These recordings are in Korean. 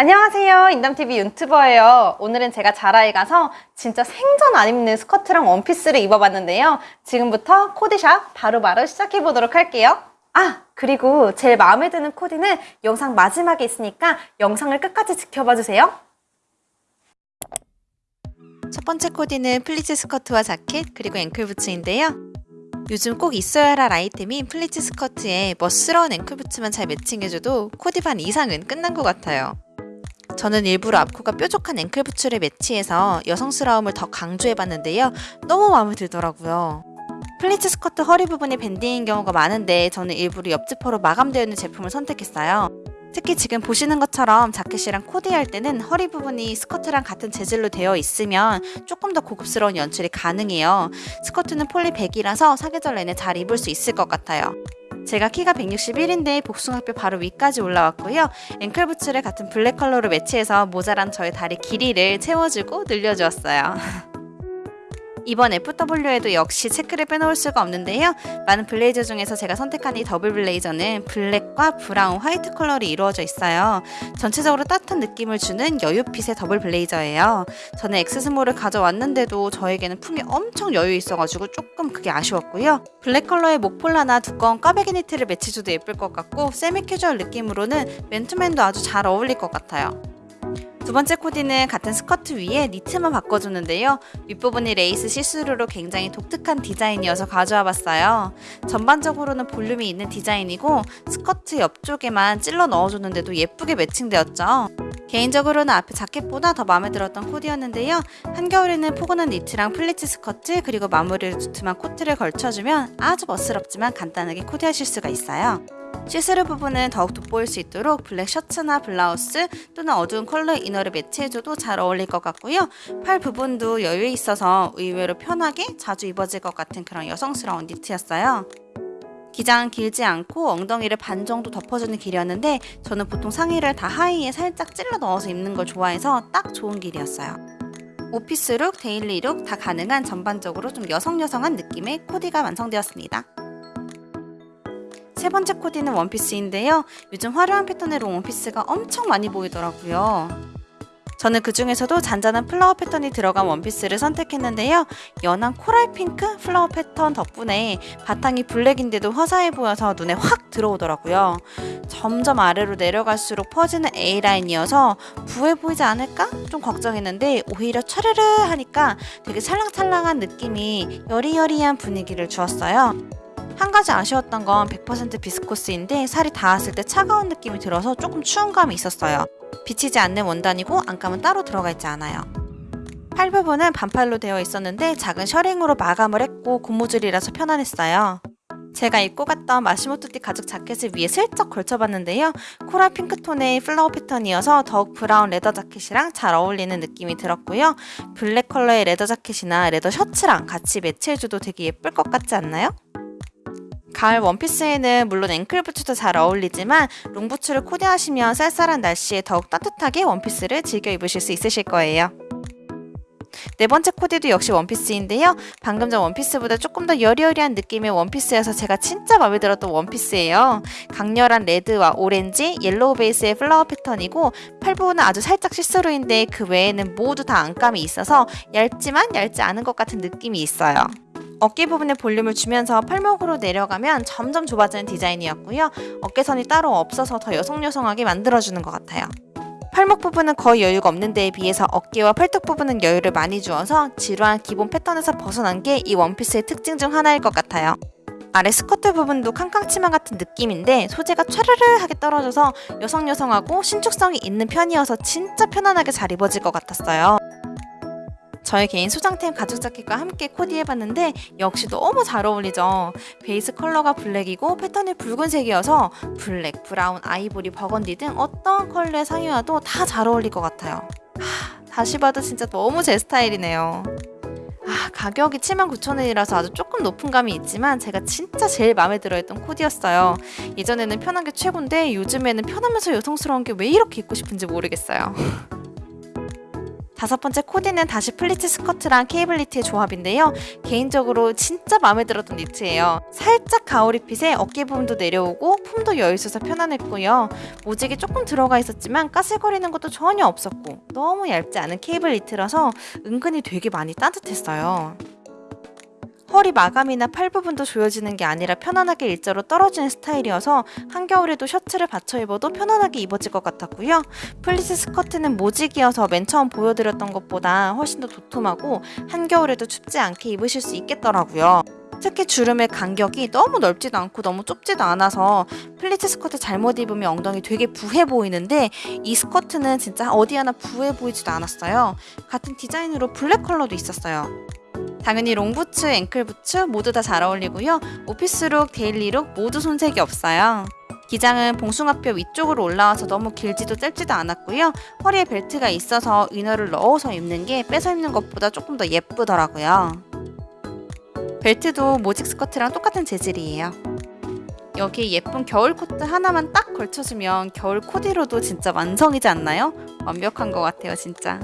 안녕하세요. 인담TV 유튜버예요. 오늘은 제가 자라에 가서 진짜 생전 안 입는 스커트랑 원피스를 입어봤는데요. 지금부터 코디샵 바로바로 시작해보도록 할게요. 아, 그리고 제일 마음에 드는 코디는 영상 마지막에 있으니까 영상을 끝까지 지켜봐주세요. 첫 번째 코디는 플리츠 스커트와 자켓 그리고 앵클 부츠인데요. 요즘 꼭 있어야 할 아이템인 플리츠 스커트에 멋스러운 앵클 부츠만 잘 매칭해줘도 코디 반 이상은 끝난 것 같아요. 저는 일부러 앞코가 뾰족한 앵클 부츠를 매치해서 여성스러움을 더 강조해봤는데요. 너무 마음에 들더라고요. 플리츠 스커트 허리 부분이 밴딩인 경우가 많은데 저는 일부러 옆지퍼로 마감되어 있는 제품을 선택했어요. 특히 지금 보시는 것처럼 자켓이랑 코디할 때는 허리 부분이 스커트랑 같은 재질로 되어 있으면 조금 더 고급스러운 연출이 가능해요. 스커트는 폴리 100이라서 사계절 내내 잘 입을 수 있을 것 같아요. 제가 키가 161인데 복숭아뼈 바로 위까지 올라왔고요. 앵클 부츠를 같은 블랙 컬러로 매치해서 모자란 저의 다리 길이를 채워주고 늘려주었어요. 이번 FW에도 역시 체크를 빼놓을 수가 없는데요. 많은 블레이저 중에서 제가 선택한 이 더블 블레이저는 블랙과 브라운, 화이트 컬러로 이루어져 있어요. 전체적으로 따뜻한 느낌을 주는 여유핏의 더블 블레이저예요. 저는 X small을 가져왔는데도 저에게는 품이 엄청 여유 있어가지고 조금 그게 아쉬웠고요. 블랙 컬러의 목폴라나 두꺼운 꽈배기 니트를 매치해줘도 예쁠 것 같고 세미 캐주얼 느낌으로는 맨투맨도 아주 잘 어울릴 것 같아요. 두 번째 코디는 같은 스커트 위에 니트만 바꿔줬는데요. 윗부분이 레이스 시스루로 굉장히 독특한 디자인이어서 가져와 봤어요. 전반적으로는 볼륨이 있는 디자인이고 스커트 옆쪽에만 찔러 넣어줬는데도 예쁘게 매칭되었죠. 개인적으로는 앞에 자켓보다 더 마음에 들었던 코디였는데요. 한겨울에는 포근한 니트랑 플리츠 스커트 그리고 마무리를 두툼한 코트를 걸쳐주면 아주 멋스럽지만 간단하게 코디하실 수가 있어요. 시스루 부분은 더욱 돋보일 수 있도록 블랙 셔츠나 블라우스 또는 어두운 컬러 inner를 매치해줘도 잘 어울릴 것 같고요. 팔 부분도 여유 있어서 의외로 편하게 자주 입어질 것 같은 그런 여성스러운 니트였어요. 기장은 길지 않고 엉덩이를 반 정도 덮어주는 길이었는데 저는 보통 상의를 다 하의에 살짝 찔러 넣어서 입는 걸 좋아해서 딱 좋은 길이었어요. 오피스룩, 데일리룩 다 가능한 전반적으로 좀 여성여성한 느낌의 코디가 완성되었습니다. 세 번째 코디는 원피스인데요. 요즘 화려한 패턴의 롱 원피스가 엄청 많이 보이더라고요. 저는 그 중에서도 잔잔한 flower 패턴이 들어간 원피스를 선택했는데요. 연한 coral 핑크 flower 패턴 덕분에 바탕이 블랙인데도 화사해 보여서 눈에 확 들어오더라고요. 점점 아래로 내려갈수록 퍼지는 A라인이어서 부해 보이지 않을까? 좀 걱정했는데 오히려 차르르 하니까 되게 찰랑찰랑한 느낌이 여리여리한 분위기를 주었어요. 한 가지 아쉬웠던 건 100% 비스코스인데 살이 닿았을 때 차가운 느낌이 들어서 조금 추운 감이 있었어요. 비치지 않는 원단이고 안감은 따로 들어가 있지 않아요. 팔 부분은 반팔로 되어 있었는데 작은 셔링으로 마감을 했고 고무줄이라서 편안했어요. 제가 입고 갔던 마시모두띠 가죽 자켓을 위에 슬쩍 걸쳐봤는데요. coral 핑크톤의 flower 패턴이어서 더욱 브라운 leather 자켓이랑 잘 어울리는 느낌이 들었고요. 블랙 컬러의 leather 자켓이나 leather 셔츠랑 같이 매치해줘도 되게 예쁠 것 같지 않나요? 가을 원피스에는 물론 앵클 부츠도 잘 어울리지만 롱 부츠를 코디하시면 쌀쌀한 날씨에 더욱 따뜻하게 원피스를 즐겨 입으실 수 있으실 거예요. 네 번째 코디도 역시 원피스인데요. 방금 전 원피스보다 조금 더 여리여리한 느낌의 원피스여서 제가 진짜 마음에 들었던 원피스예요. 강렬한 레드와 오렌지, 옐로우 베이스의 flower 패턴이고 팔 부분은 아주 살짝 시스루인데 그 외에는 모두 다 안감이 있어서 얇지만 얇지 않은 것 같은 느낌이 있어요. 어깨 부분에 볼륨을 주면서 팔목으로 내려가면 점점 좁아지는 디자인이었고요. 어깨선이 따로 없어서 더 여성여성하게 만들어주는 것 같아요. 팔목 부분은 거의 여유가 없는 데에 비해서 어깨와 팔뚝 부분은 여유를 많이 주어서 지루한 기본 패턴에서 벗어난 게 이 원피스의 특징 중 하나일 것 같아요. 아래 스커트 부분도 캉캉 치마 같은 느낌인데 소재가 촤르르하게 떨어져서 여성여성하고 신축성이 있는 편이어서 진짜 편안하게 잘 입어질 것 같았어요. 저의 개인 소장템 가죽 자켓과 함께 코디해봤는데 역시 너무 잘 어울리죠. 베이스 컬러가 블랙이고 패턴이 붉은색이어서 블랙, 브라운, 아이보리, 버건디 등 어떤 컬러의 상의와도 다 잘 어울릴 것 같아요. 하, 다시 봐도 진짜 너무 제 스타일이네요. 아, 가격이 79,000원이라서 아주 조금 높은 감이 있지만 제가 진짜 제일 마음에 들어했던 코디였어요. 예전에는 편한 게 최고인데 요즘에는 편하면서 여성스러운 게 왜 이렇게 입고 싶은지 모르겠어요. 다섯 번째 코디는 다시 플리츠 스커트랑 케이블 니트의 조합인데요. 개인적으로 진짜 마음에 들었던 니트예요. 살짝 가오리핏에 어깨 부분도 내려오고 품도 여유 있어서 편안했고요. 모직이 조금 들어가 있었지만 까슬거리는 것도 전혀 없었고 너무 얇지 않은 케이블 니트라서 은근히 되게 많이 따뜻했어요. 허리 마감이나 팔 부분도 조여지는 게 아니라 편안하게 일자로 떨어지는 스타일이어서 한겨울에도 셔츠를 받쳐 입어도 편안하게 입어질 것 같았고요. 플리츠 스커트는 모직이어서 맨 처음 보여드렸던 것보다 훨씬 더 도톰하고 한겨울에도 춥지 않게 입으실 수 있겠더라고요. 특히 주름의 간격이 너무 넓지도 않고 너무 좁지도 않아서 플리츠 스커트 잘못 입으면 엉덩이 되게 부해 보이는데 이 스커트는 진짜 어디 하나 부해 보이지도 않았어요. 같은 디자인으로 블랙 컬러도 있었어요. 당연히 롱부츠, 앵클부츠 모두 다 잘 어울리고요. 오피스룩, 데일리룩 모두 손색이 없어요. 기장은 봉숭아뼈 위쪽으로 올라와서 너무 길지도 짧지도 않았고요. 허리에 벨트가 있어서 이너를 넣어서 입는 게 빼서 입는 것보다 조금 더 예쁘더라고요. 벨트도 모직 스커트랑 똑같은 재질이에요. 여기 예쁜 겨울 코트 하나만 딱 걸쳐주면 겨울 코디로도 진짜 완성이지 않나요? 완벽한 것 같아요, 진짜.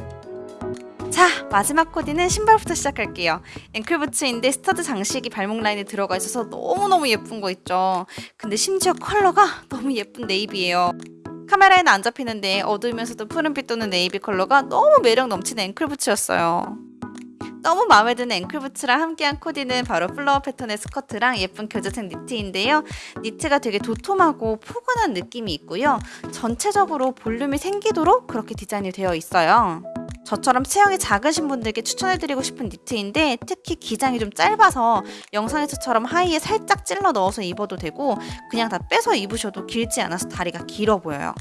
자, 마지막 코디는 신발부터 시작할게요. 앵클부츠인데 스터드 장식이 발목 라인에 들어가 있어서 너무너무 예쁜 거 있죠. 근데 심지어 컬러가 너무 예쁜 네이비예요. 카메라에는 안 잡히는데 어두우면서도 푸른빛 도는 네이비 컬러가 너무 매력 넘치는 앵클부츠였어요. 너무 마음에 드는 앵클부츠랑 함께한 코디는 바로 플라워 패턴의 스커트랑 예쁜 겨자색 니트인데요. 니트가 되게 도톰하고 포근한 느낌이 있고요. 전체적으로 볼륨이 생기도록 그렇게 디자인이 되어 있어요. 저처럼 체형이 작으신 분들께 추천해드리고 싶은 니트인데 특히 기장이 좀 짧아서 영상에서처럼 하의에 살짝 찔러 넣어서 입어도 되고 그냥 다 빼서 입으셔도 길지 않아서 다리가 길어 보여요.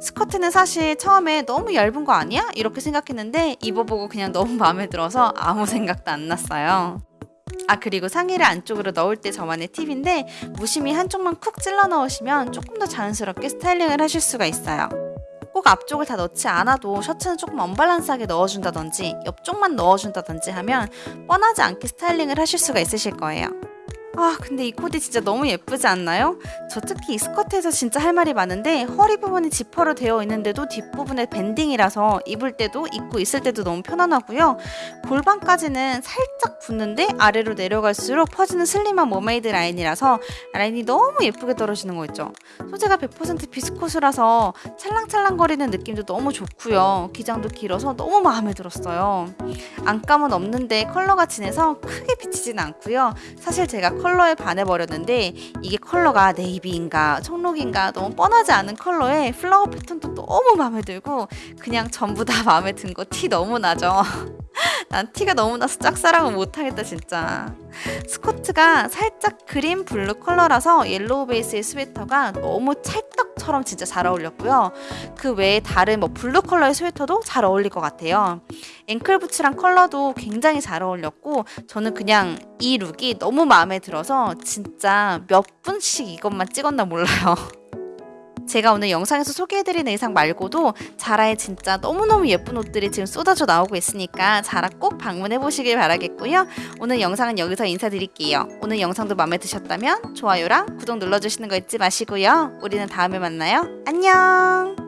스커트는 사실 처음에 너무 얇은 거 아니야? 이렇게 생각했는데 입어보고 그냥 너무 마음에 들어서 아무 생각도 안 났어요. 아 그리고 상의를 안쪽으로 넣을 때 저만의 팁인데 무심히 한쪽만 쿡 찔러 넣으시면 조금 더 자연스럽게 스타일링을 하실 수가 있어요. 꼭 앞쪽을 다 넣지 않아도 셔츠는 조금 언밸런스하게 넣어준다든지 옆쪽만 넣어준다든지 하면 뻔하지 않게 스타일링을 하실 수가 있으실 거예요. 아 근데 이 코디 진짜 너무 예쁘지 않나요? 저 특히 이 스커트에서 진짜 할 말이 많은데 허리 부분이 지퍼로 되어 있는데도 뒷부분에 밴딩이라서 입을 때도 입고 있을 때도 너무 편안하고요. 골반까지는 살짝 붙는데 아래로 내려갈수록 퍼지는 슬림한 머메이드 라인이라서 라인이 너무 예쁘게 떨어지는 거 있죠. 소재가 100% 비스코스라서 찰랑찰랑거리는 느낌도 너무 좋고요. 기장도 길어서 너무 마음에 들었어요. 안감은 없는데 컬러가 진해서 크게 비치진 않고요. 사실 제가 컬러에 반해버렸는데 이게 컬러가 네이비인가 청록인가 너무 뻔하지 않은 컬러에 플라워 패턴도 너무 마음에 들고 그냥 전부 다 마음에 든 거 티 너무 나죠. 난 티가 너무 나서 짝사랑은 못하겠다 진짜. 스커트가 살짝 그린 블루 컬러라서 옐로우 베이스의 스웨터가 너무 찰떡처럼 진짜 잘 어울렸고요. 그 외에 다른 뭐 블루 컬러의 스웨터도 잘 어울릴 것 같아요. 앵클 부츠랑 컬러도 굉장히 잘 어울렸고 저는 그냥 이 룩이 너무 마음에 들어서 진짜 몇 분씩 이것만 찍었나 몰라요 제가 오늘 영상에서 소개해드린 의상 말고도 자라에 진짜 너무너무 예쁜 옷들이 지금 쏟아져 나오고 있으니까 자라 꼭 방문해보시길 바라겠고요. 오늘 영상은 여기서 인사드릴게요. 오늘 영상도 마음에 드셨다면 좋아요랑 구독 눌러주시는 거 잊지 마시고요. 우리는 다음에 만나요. 안녕!